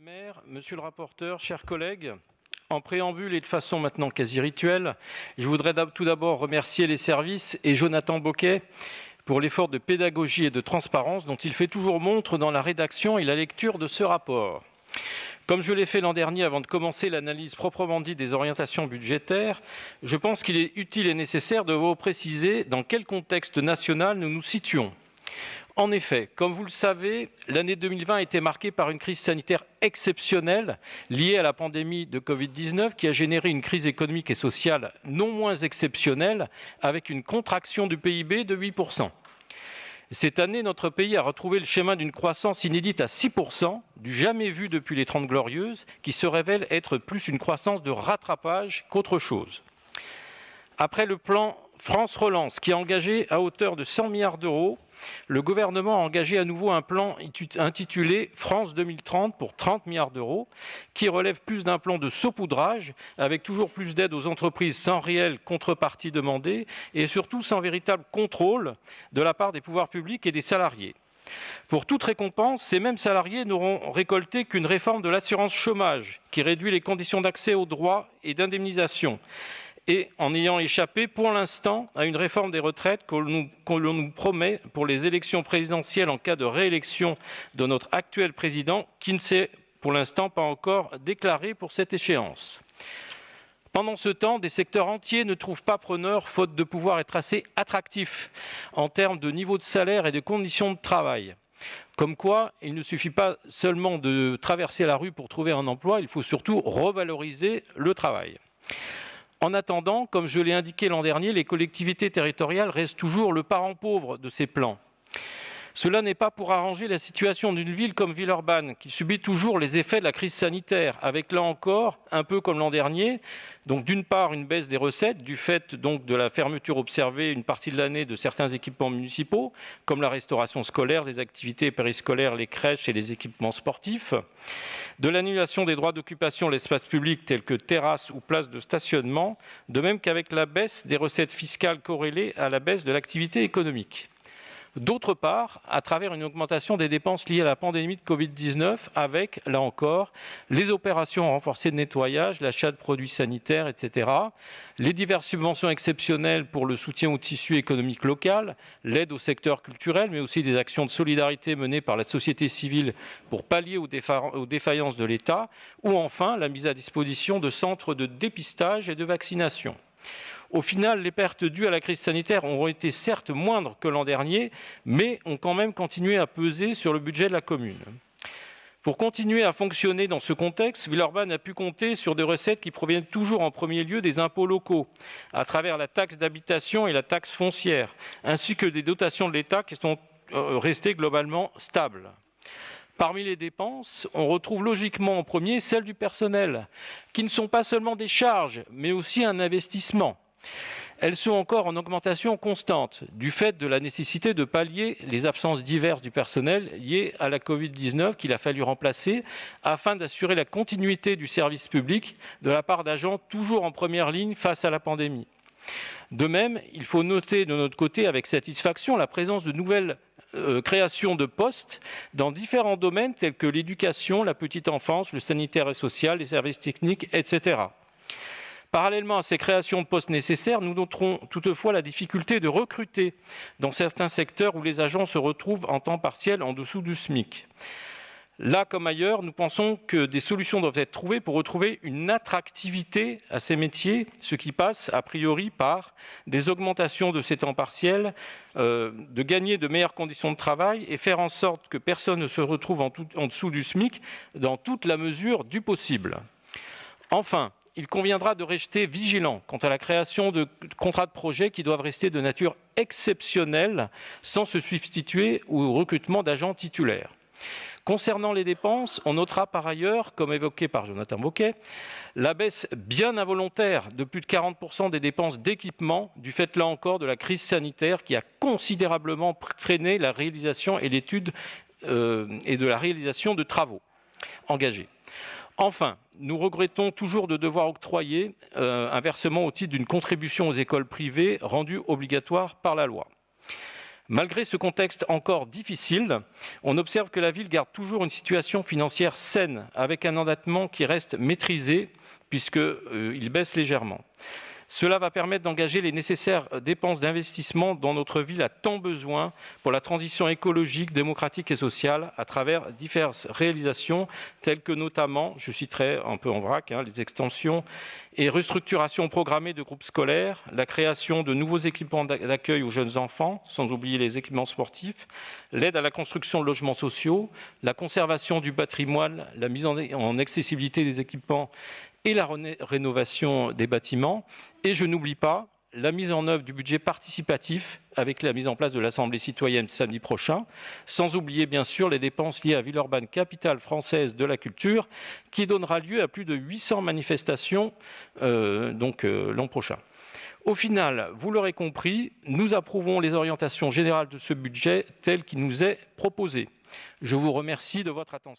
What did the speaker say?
le maire, monsieur le rapporteur, chers collègues, en préambule et de façon maintenant quasi rituelle, je voudrais tout d'abord remercier les services et Jonathan Boquet pour l'effort de pédagogie et de transparence dont il fait toujours montre dans la rédaction et la lecture de ce rapport. Comme je l'ai fait l'an dernier avant de commencer l'analyse proprement dite des orientations budgétaires, je pense qu'il est utile et nécessaire de vous préciser dans quel contexte national nous nous situons. En effet, comme vous le savez, l'année 2020 a été marquée par une crise sanitaire exceptionnelle liée à la pandémie de Covid-19 qui a généré une crise économique et sociale non moins exceptionnelle avec une contraction du PIB de 8%. Cette année, notre pays a retrouvé le schéma d'une croissance inédite à 6%, du jamais vu depuis les Trente Glorieuses, qui se révèle être plus une croissance de rattrapage qu'autre chose. Après le plan France Relance, qui a engagé à hauteur de 100 milliards d'euros le gouvernement a engagé à nouveau un plan intitulé France 2030 pour 30 milliards d'euros, qui relève plus d'un plan de saupoudrage, avec toujours plus d'aide aux entreprises sans réelle contrepartie demandée et surtout sans véritable contrôle de la part des pouvoirs publics et des salariés. Pour toute récompense, ces mêmes salariés n'auront récolté qu'une réforme de l'assurance chômage qui réduit les conditions d'accès aux droits et d'indemnisation et en ayant échappé pour l'instant à une réforme des retraites que l'on nous, promet pour les élections présidentielles en cas de réélection de notre actuel président qui ne s'est pour l'instant pas encore déclaré pour cette échéance. Pendant ce temps, des secteurs entiers ne trouvent pas preneur faute de pouvoir être assez attractifs en termes de niveau de salaire et de conditions de travail. Comme quoi, il ne suffit pas seulement de traverser la rue pour trouver un emploi, il faut surtout revaloriser le travail. En attendant, comme je l'ai indiqué l'an dernier, les collectivités territoriales restent toujours le parent pauvre de ces plans. Cela n'est pas pour arranger la situation d'une ville comme Villeurbanne, qui subit toujours les effets de la crise sanitaire, avec là encore, un peu comme l'an dernier, donc d'une part une baisse des recettes du fait donc de la fermeture observée une partie de l'année de certains équipements municipaux, comme la restauration scolaire, les activités périscolaires, les crèches et les équipements sportifs, de l'annulation des droits d'occupation de l'espace public tels que terrasses ou places de stationnement, de même qu'avec la baisse des recettes fiscales corrélées à la baisse de l'activité économique. D'autre part, à travers une augmentation des dépenses liées à la pandémie de Covid-19 avec, là encore, les opérations renforcées de nettoyage, l'achat de produits sanitaires, etc., les diverses subventions exceptionnelles pour le soutien au tissu économique local, l'aide au secteur culturel, mais aussi des actions de solidarité menées par la société civile pour pallier aux défaillances de l'État, ou enfin la mise à disposition de centres de dépistage et de vaccination. Au final, les pertes dues à la crise sanitaire ont été certes moindres que l'an dernier, mais ont quand même continué à peser sur le budget de la commune. Pour continuer à fonctionner dans ce contexte, Villeurbanne a pu compter sur des recettes qui proviennent toujours en premier lieu des impôts locaux, à travers la taxe d'habitation et la taxe foncière, ainsi que des dotations de l'État qui sont euh, restées globalement stables. Parmi les dépenses, on retrouve logiquement en premier celles du personnel, qui ne sont pas seulement des charges, mais aussi un investissement. Elles sont encore en augmentation constante du fait de la nécessité de pallier les absences diverses du personnel liées à la Covid-19 qu'il a fallu remplacer afin d'assurer la continuité du service public de la part d'agents toujours en première ligne face à la pandémie. De même, il faut noter de notre côté avec satisfaction la présence de nouvelles euh, créations de postes dans différents domaines tels que l'éducation, la petite enfance, le sanitaire et social, les services techniques, etc. Parallèlement à ces créations de postes nécessaires, nous noterons toutefois la difficulté de recruter dans certains secteurs où les agents se retrouvent en temps partiel en dessous du SMIC. Là comme ailleurs, nous pensons que des solutions doivent être trouvées pour retrouver une attractivité à ces métiers, ce qui passe a priori par des augmentations de ces temps partiels, euh, de gagner de meilleures conditions de travail et faire en sorte que personne ne se retrouve en, en dessous du SMIC dans toute la mesure du possible. Enfin, il conviendra de rester vigilant quant à la création de contrats de projet qui doivent rester de nature exceptionnelle sans se substituer au recrutement d'agents titulaires. Concernant les dépenses, on notera par ailleurs, comme évoqué par Jonathan Boquet, la baisse bien involontaire de plus de 40% des dépenses d'équipement du fait là encore de la crise sanitaire qui a considérablement freiné la réalisation et l'étude euh, et de la réalisation de travaux engagés. Enfin, nous regrettons toujours de devoir octroyer euh, un versement au titre d'une contribution aux écoles privées rendue obligatoire par la loi. Malgré ce contexte encore difficile, on observe que la ville garde toujours une situation financière saine, avec un endettement qui reste maîtrisé, puisqu'il euh, baisse légèrement. Cela va permettre d'engager les nécessaires dépenses d'investissement dont notre ville a tant besoin pour la transition écologique, démocratique et sociale à travers diverses réalisations telles que notamment, je citerai un peu en vrac, hein, les extensions et restructurations programmées de groupes scolaires, la création de nouveaux équipements d'accueil aux jeunes enfants, sans oublier les équipements sportifs, l'aide à la construction de logements sociaux, la conservation du patrimoine, la mise en accessibilité des équipements et la rénovation des bâtiments. Et je n'oublie pas la mise en œuvre du budget participatif avec la mise en place de l'Assemblée citoyenne samedi prochain, sans oublier bien sûr les dépenses liées à Villeurbanne, capitale française de la culture, qui donnera lieu à plus de 800 manifestations euh, euh, l'an prochain. Au final, vous l'aurez compris, nous approuvons les orientations générales de ce budget tel qu'il nous est proposé. Je vous remercie de votre attention.